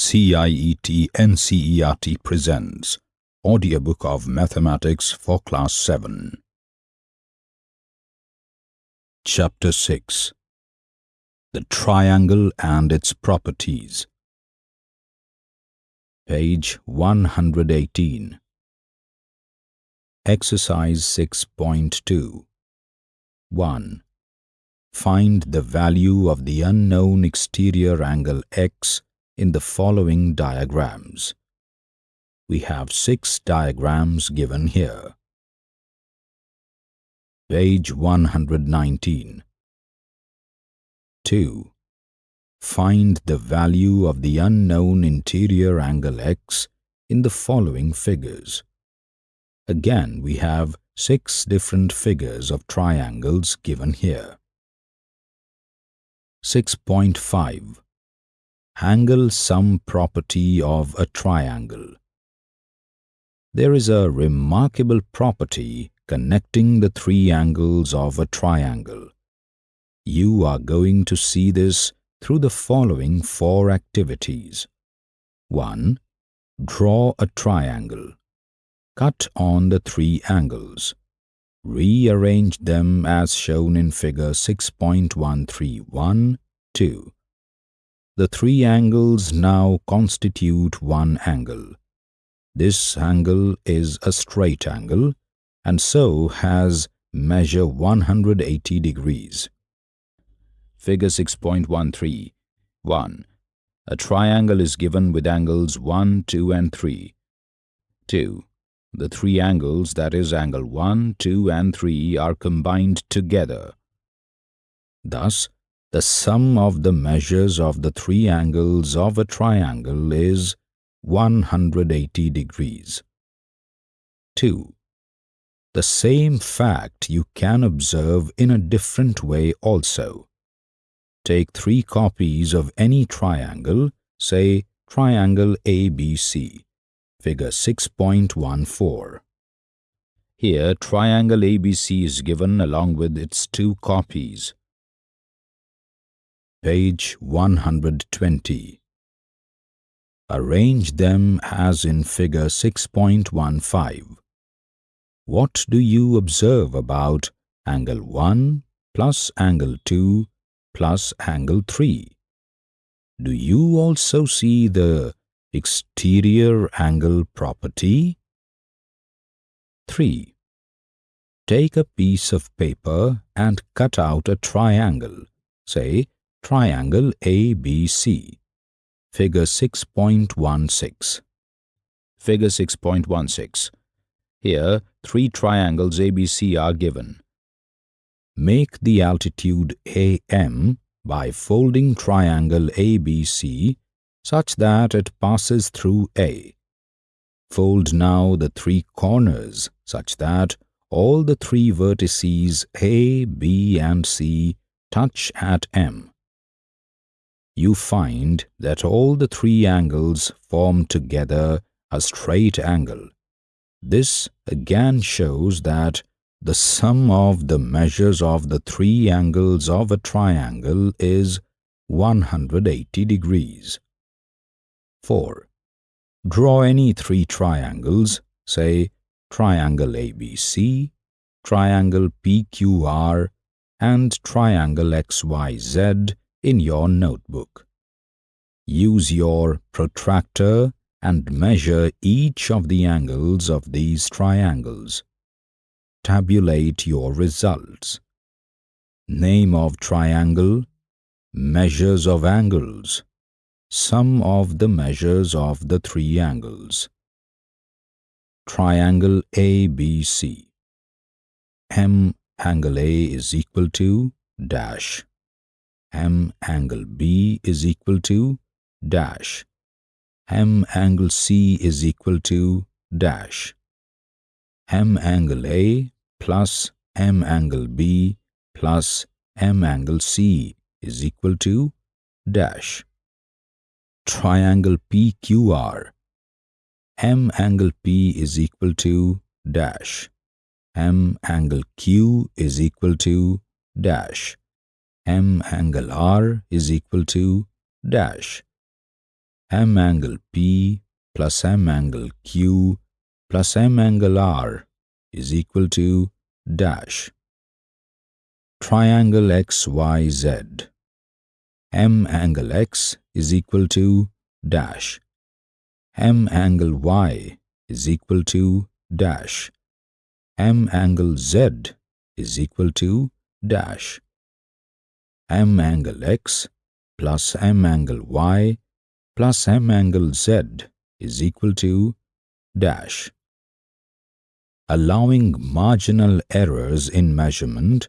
CIET NCERT presents Audiobook of Mathematics for Class 7. Chapter 6 The Triangle and its Properties Page 118 Exercise 6.2 1. Find the value of the unknown exterior angle x in the following diagrams. We have six diagrams given here. Page 119 2. Find the value of the unknown interior angle x in the following figures. Again, we have six different figures of triangles given here. 6.5 Angle sum property of a triangle. There is a remarkable property connecting the three angles of a triangle. You are going to see this through the following four activities. 1. Draw a triangle. Cut on the three angles. Rearrange them as shown in figure 6.131 2. The three angles now constitute one angle. This angle is a straight angle and so has measure 180 degrees. Figure 6.13 1. A triangle is given with angles 1, 2 and 3. 2. The three angles that is angle 1, 2 and 3 are combined together. Thus, the sum of the measures of the three angles of a triangle is 180 degrees. 2. The same fact you can observe in a different way also. Take three copies of any triangle, say triangle ABC, figure 6.14. Here, triangle ABC is given along with its two copies page 120. Arrange them as in figure 6.15. What do you observe about angle 1 plus angle 2 plus angle 3? Do you also see the exterior angle property? 3. Take a piece of paper and cut out a triangle, say Triangle ABC. Figure 6.16. Figure 6.16. Here, three triangles ABC are given. Make the altitude AM by folding triangle ABC such that it passes through A. Fold now the three corners such that all the three vertices A, B and C touch at M you find that all the three angles form together a straight angle. This again shows that the sum of the measures of the three angles of a triangle is 180 degrees. 4. Draw any three triangles, say triangle ABC, triangle PQR, and triangle XYZ in your notebook. Use your protractor and measure each of the angles of these triangles. Tabulate your results. Name of triangle, measures of angles, sum of the measures of the three angles. Triangle ABC. M angle A is equal to dash m angle B is equal to dash. m angle C is equal to dash. m angle A plus m angle B plus m angle C is equal to dash. Triangle PQR m angle P is equal to dash. m angle Q is equal to dash m angle r is equal to dash. m angle P plus m angle Q plus m angle R is equal to dash. Triangle XYZ. m angle X is equal to dash. m angle Y is equal to dash. m angle Z is equal to dash. M angle X plus m angle Y plus m angle Z is equal to dash. Allowing marginal errors in measurement,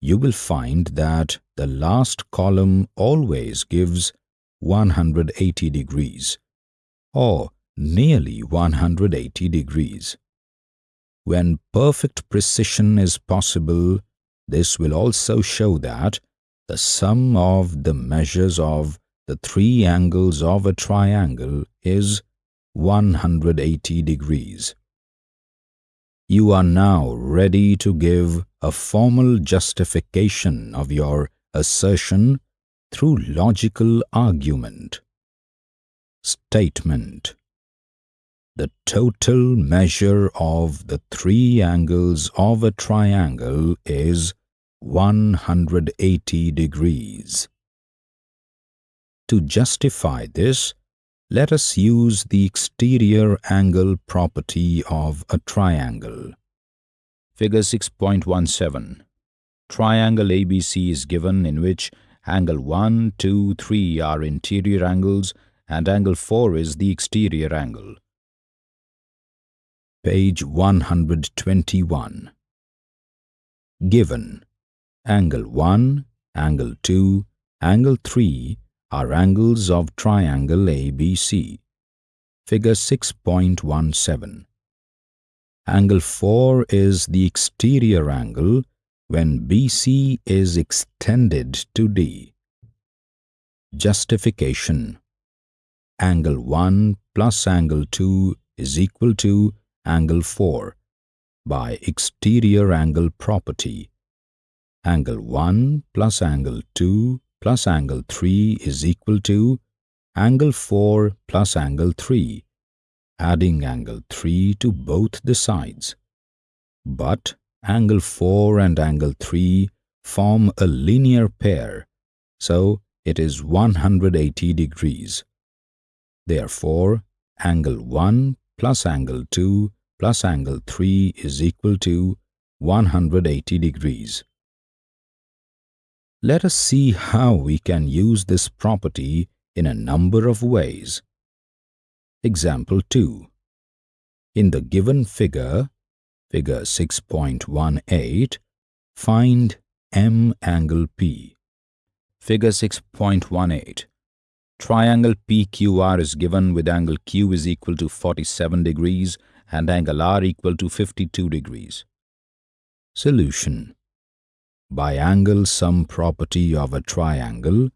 you will find that the last column always gives 180 degrees or nearly 180 degrees. When perfect precision is possible, this will also show that the sum of the measures of the three angles of a triangle is 180 degrees. You are now ready to give a formal justification of your assertion through logical argument. Statement The total measure of the three angles of a triangle is 180 degrees. To justify this, let us use the exterior angle property of a triangle. Figure 6.17 Triangle ABC is given in which angle 1, 2, 3 are interior angles and angle 4 is the exterior angle. Page 121 Given Angle 1, angle 2, angle 3 are angles of triangle ABC. Figure 6.17. Angle 4 is the exterior angle when BC is extended to D. Justification Angle 1 plus angle 2 is equal to angle 4 by exterior angle property angle 1 plus angle 2 plus angle 3 is equal to angle 4 plus angle 3, adding angle 3 to both the sides. But angle 4 and angle 3 form a linear pair, so it is 180 degrees. Therefore, angle 1 plus angle 2 plus angle 3 is equal to 180 degrees. Let us see how we can use this property in a number of ways. Example 2. In the given figure, figure 6.18, find M angle P. Figure 6.18. Triangle PQR is given with angle Q is equal to 47 degrees and angle R equal to 52 degrees. Solution by angle sum property of a triangle,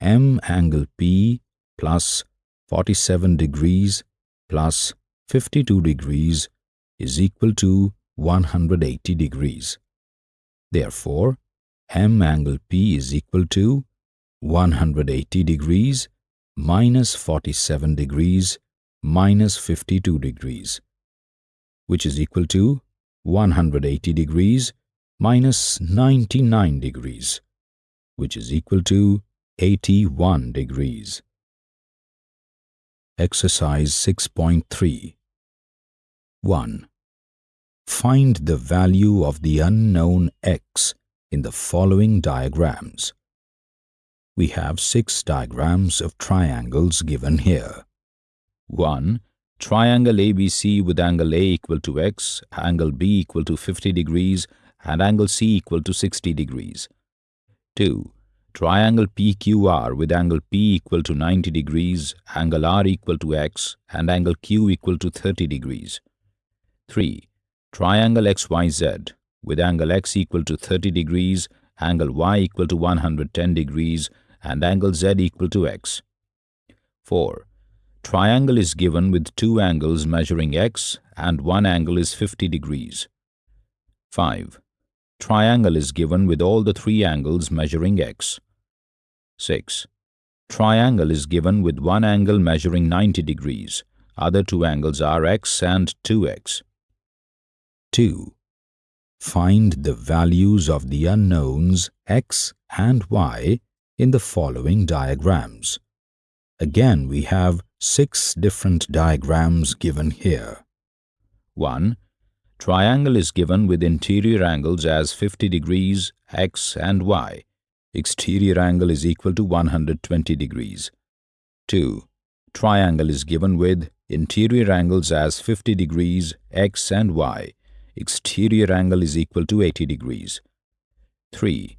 M angle P plus 47 degrees plus 52 degrees is equal to 180 degrees. Therefore, M angle P is equal to 180 degrees minus 47 degrees minus 52 degrees, which is equal to 180 degrees minus 99 degrees, which is equal to 81 degrees. Exercise 6.3 1. Find the value of the unknown x in the following diagrams. We have six diagrams of triangles given here. 1. Triangle ABC with angle A equal to x, angle B equal to 50 degrees and angle C equal to 60 degrees. 2. Triangle PQR with angle P equal to 90 degrees, angle R equal to x, and angle Q equal to 30 degrees. 3. Triangle XYZ with angle x equal to 30 degrees, angle y equal to 110 degrees, and angle z equal to x. 4. Triangle is given with two angles measuring x and one angle is 50 degrees. 5 triangle is given with all the three angles measuring x. 6. triangle is given with one angle measuring 90 degrees. Other two angles are x and 2x. 2. Find the values of the unknowns x and y in the following diagrams. Again, we have six different diagrams given here. 1. Triangle is given with interior angles as 50 degrees x and y. Exterior angle is equal to 120 degrees. 2. Triangle is given with interior angles as 50 degrees x and y. Exterior angle is equal to 80 degrees. 3.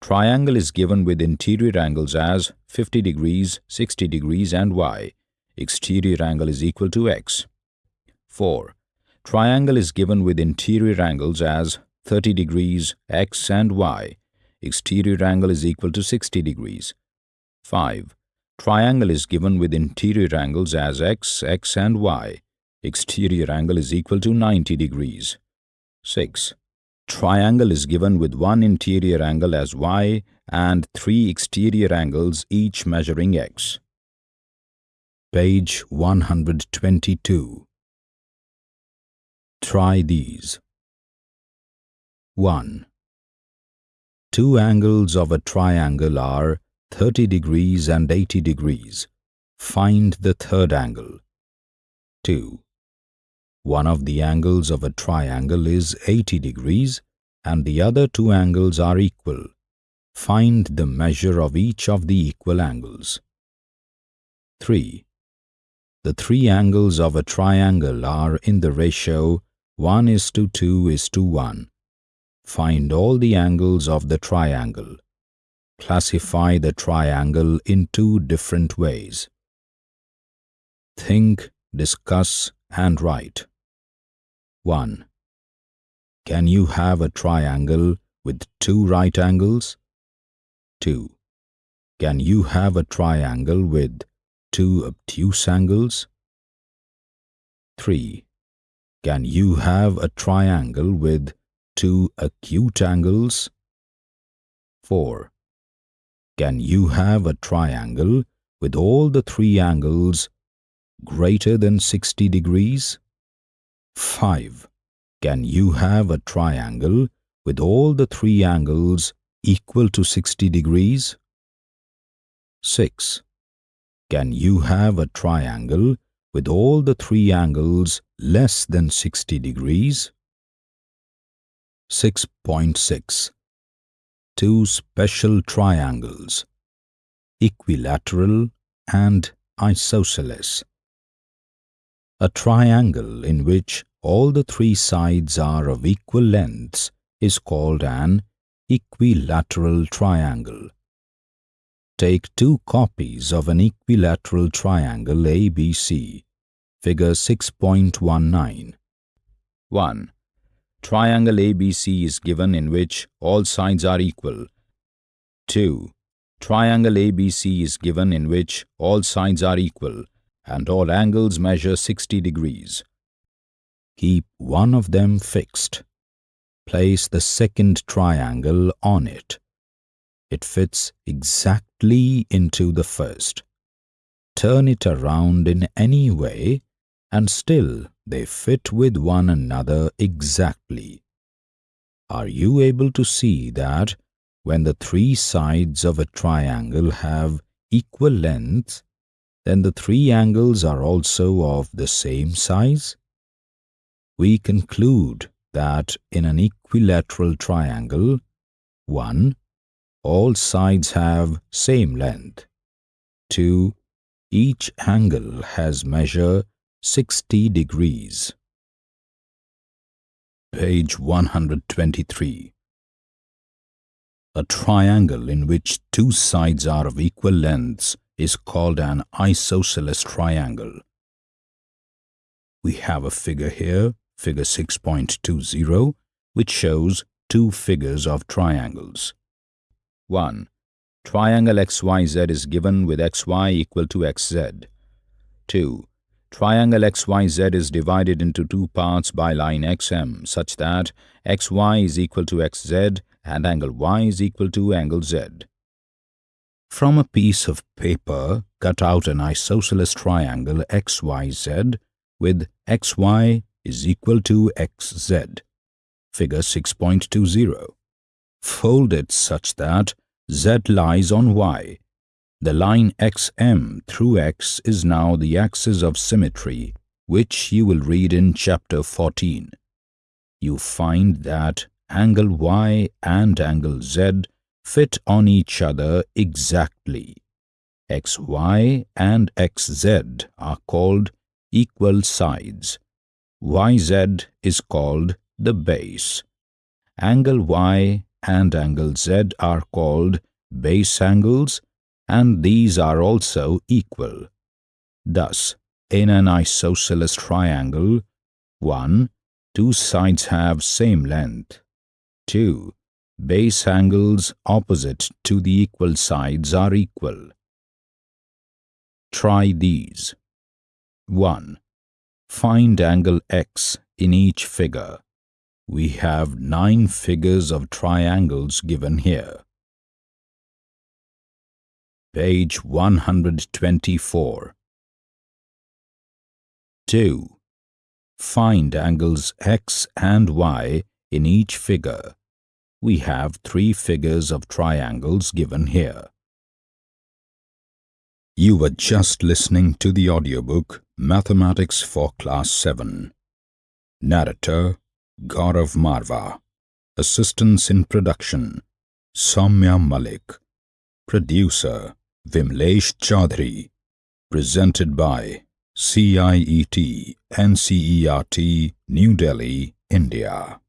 Triangle is given with interior angles as 50 degrees, 60 degrees and y. Exterior angle is equal to x. 4. Triangle is given with interior angles as 30 degrees, x and y. Exterior angle is equal to 60 degrees. 5. Triangle is given with interior angles as x, x and y. Exterior angle is equal to 90 degrees. 6. Triangle is given with one interior angle as y and three exterior angles each measuring x. Page 122. Try these. 1. Two angles of a triangle are 30 degrees and 80 degrees. Find the third angle. 2. One of the angles of a triangle is 80 degrees and the other two angles are equal. Find the measure of each of the equal angles. 3. The three angles of a triangle are in the ratio 1 is to 2 is to 1. Find all the angles of the triangle. Classify the triangle in two different ways. Think, discuss and write. 1. Can you have a triangle with two right angles? 2. Can you have a triangle with two obtuse angles? 3. Can you have a triangle with two acute angles? 4. Can you have a triangle with all the three angles greater than 60 degrees? 5. Can you have a triangle with all the three angles equal to 60 degrees? 6. Can you have a triangle with all the three angles less than 60 degrees? 6.6 Two special triangles, equilateral and isosceles. A triangle in which all the three sides are of equal lengths is called an equilateral triangle. Take two copies of an equilateral triangle ABC, figure 6.19. 1. Triangle ABC is given in which all sides are equal. 2. Triangle ABC is given in which all sides are equal and all angles measure 60 degrees. Keep one of them fixed. Place the second triangle on it it fits exactly into the first. Turn it around in any way and still they fit with one another exactly. Are you able to see that when the three sides of a triangle have equal length, then the three angles are also of the same size? We conclude that in an equilateral triangle, 1 all sides have same length. 2. Each angle has measure 60 degrees. Page 123. A triangle in which two sides are of equal lengths is called an isosceles triangle. We have a figure here, figure 6.20, which shows two figures of triangles. 1. Triangle XYZ is given with XY equal to XZ. 2. Triangle XYZ is divided into two parts by line XM such that XY is equal to XZ and angle Y is equal to angle Z. From a piece of paper, cut out an isosceles triangle XYZ with XY is equal to XZ. Figure 6.20. Fold it such that Z lies on Y. The line XM through X is now the axis of symmetry, which you will read in chapter 14. You find that angle Y and angle Z fit on each other exactly. XY and XZ are called equal sides. YZ is called the base. Angle Y and angle Z are called base angles and these are also equal. Thus, in an isosceles triangle, 1. Two sides have same length. 2. Base angles opposite to the equal sides are equal. Try these. 1. Find angle x in each figure. We have nine figures of triangles given here. Page 124 2. Find angles x and y in each figure. We have three figures of triangles given here. You were just listening to the audiobook Mathematics for Class 7. Narrator Gaurav Marva. Assistance in production Soumya Malik. Producer Vimlesh Chaudhary. Presented by CIET NCERT New Delhi, India.